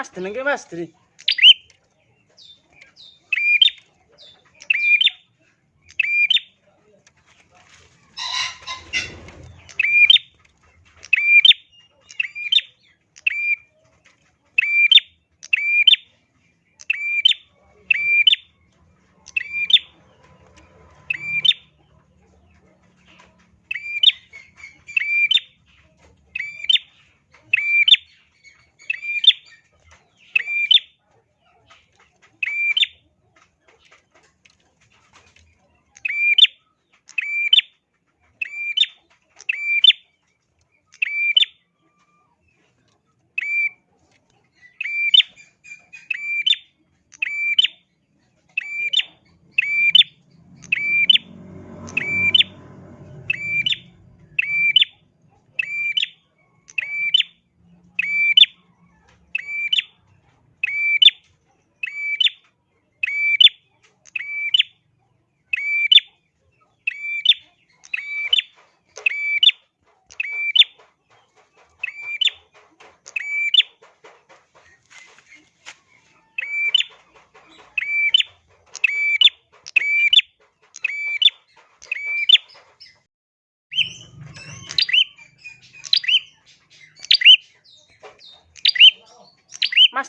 Mas, tenang ke mas, tenang. Much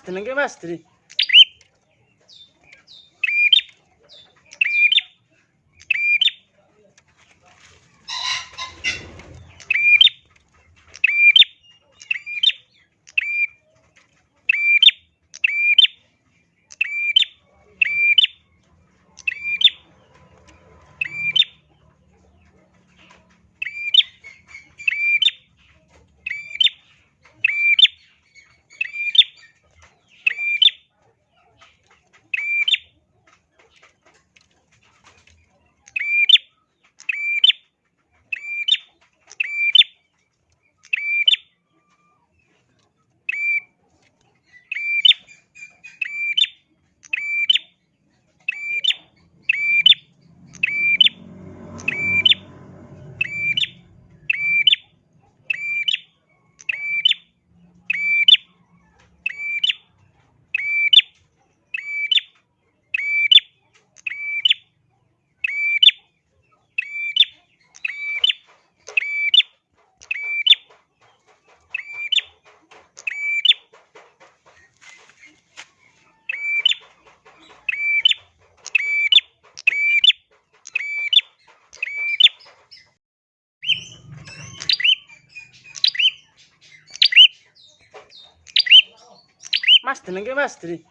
Mas, jenenge Mas Dri.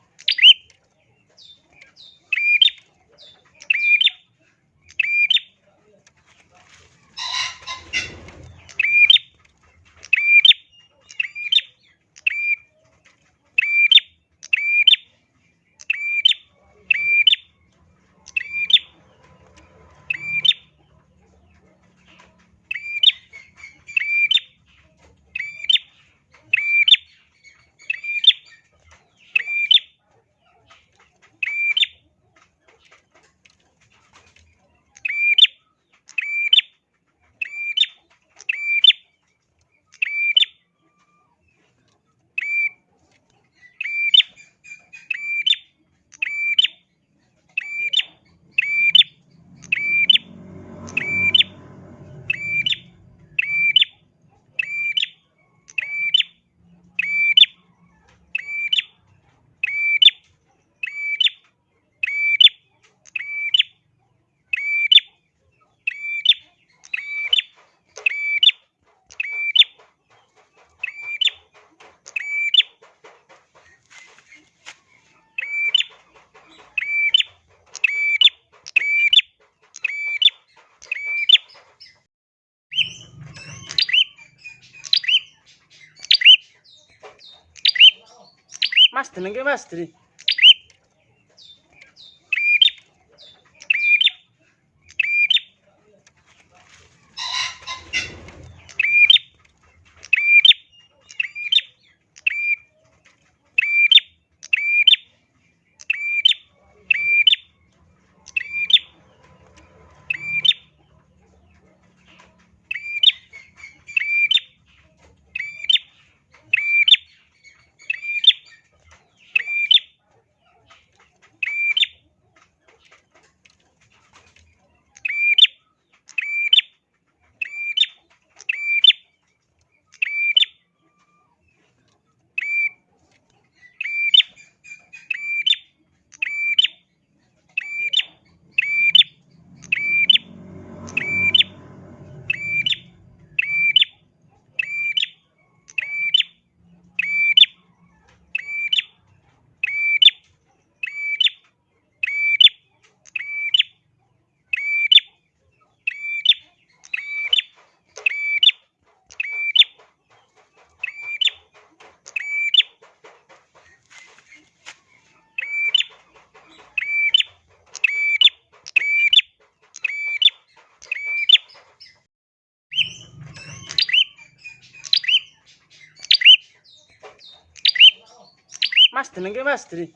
Bastır, ninguém bastır. Bastırın ki bastırın.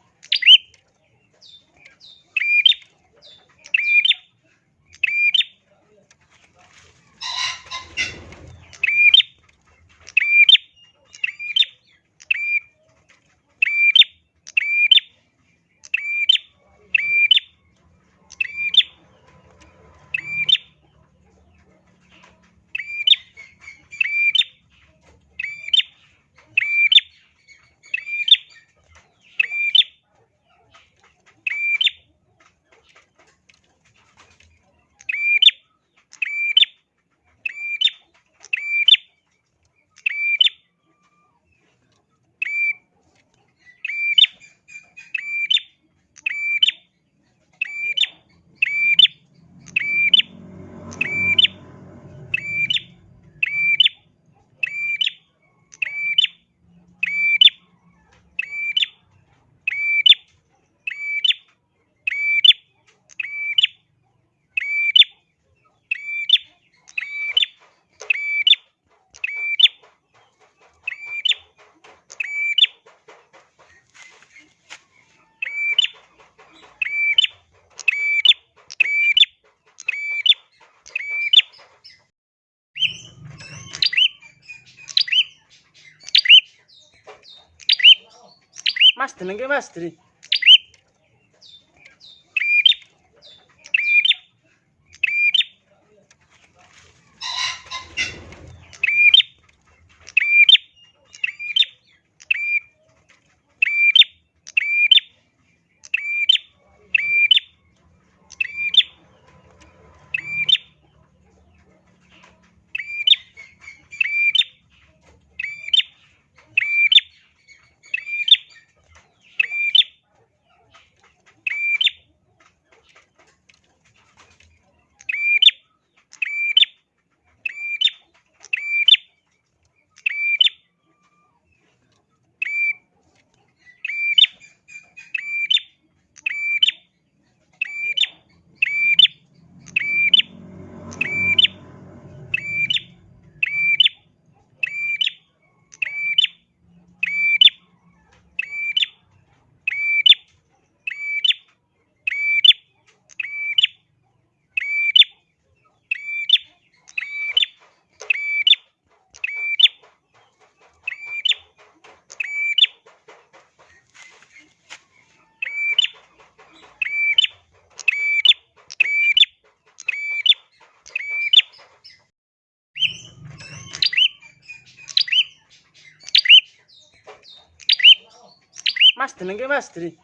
Mas jenenge Mas Dri. Mas jenenge Mas Dri.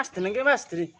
Mas jenenge Mas Dri.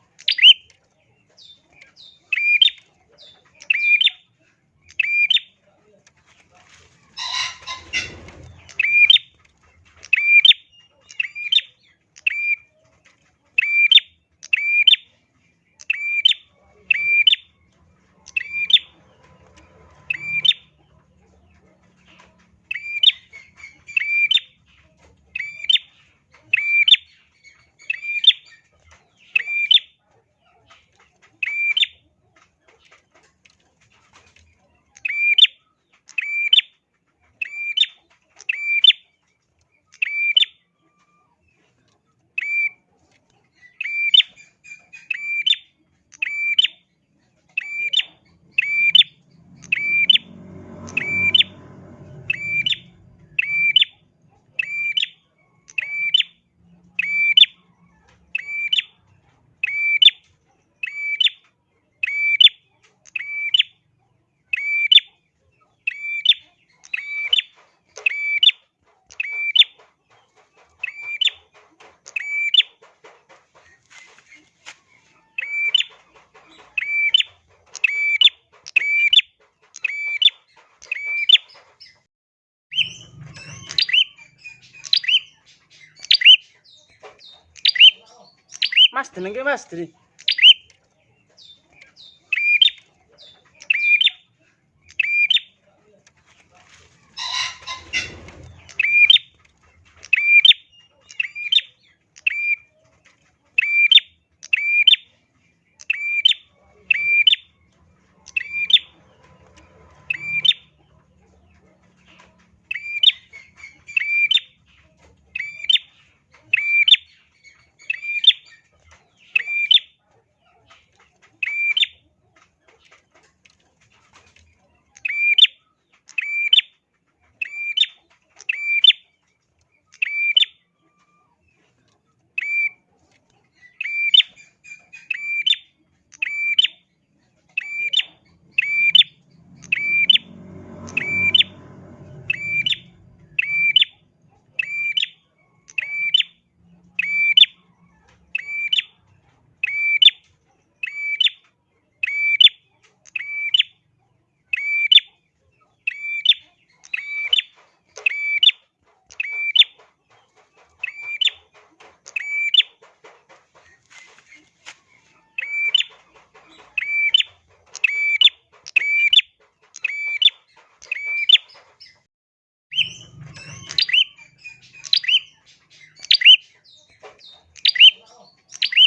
mas jenenge mas dri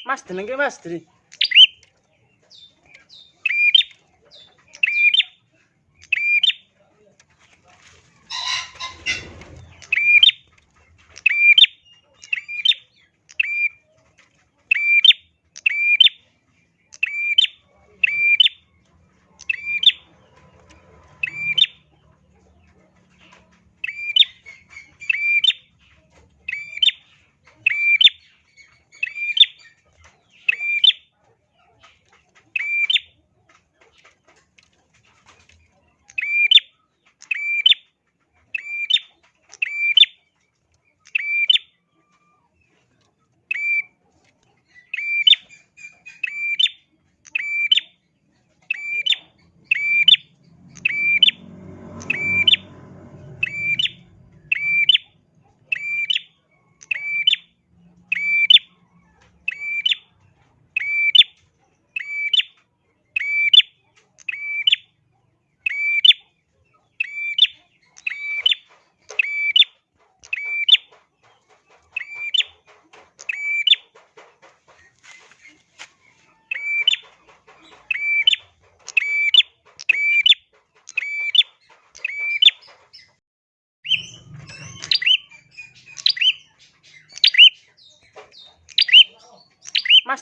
Mas jenenge Mas Dri.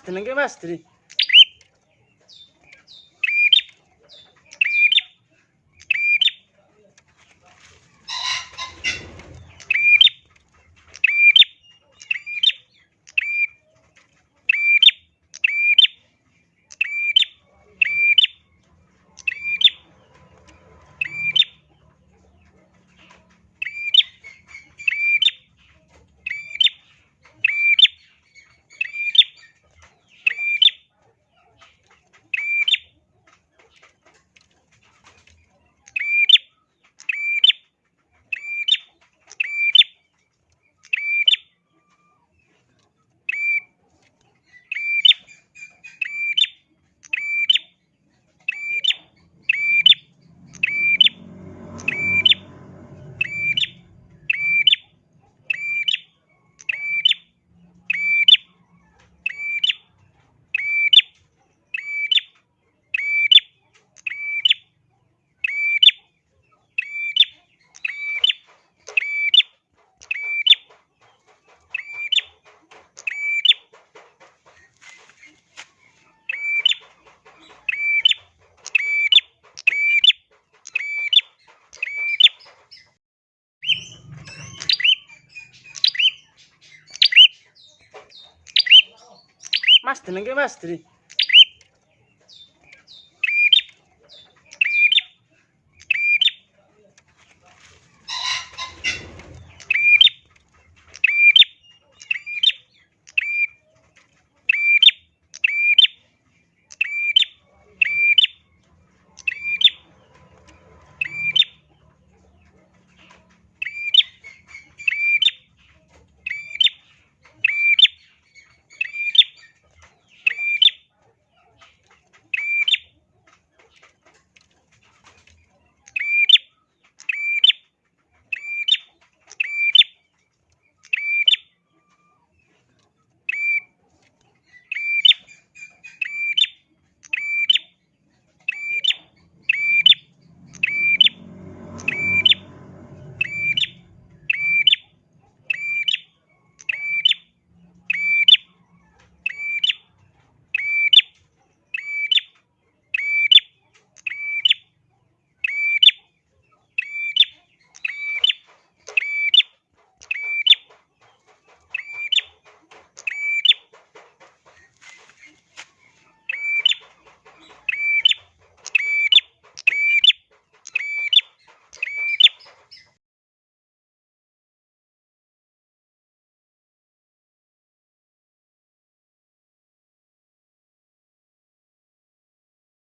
mas jenenge mas dri Mas tenang ke mas, tri.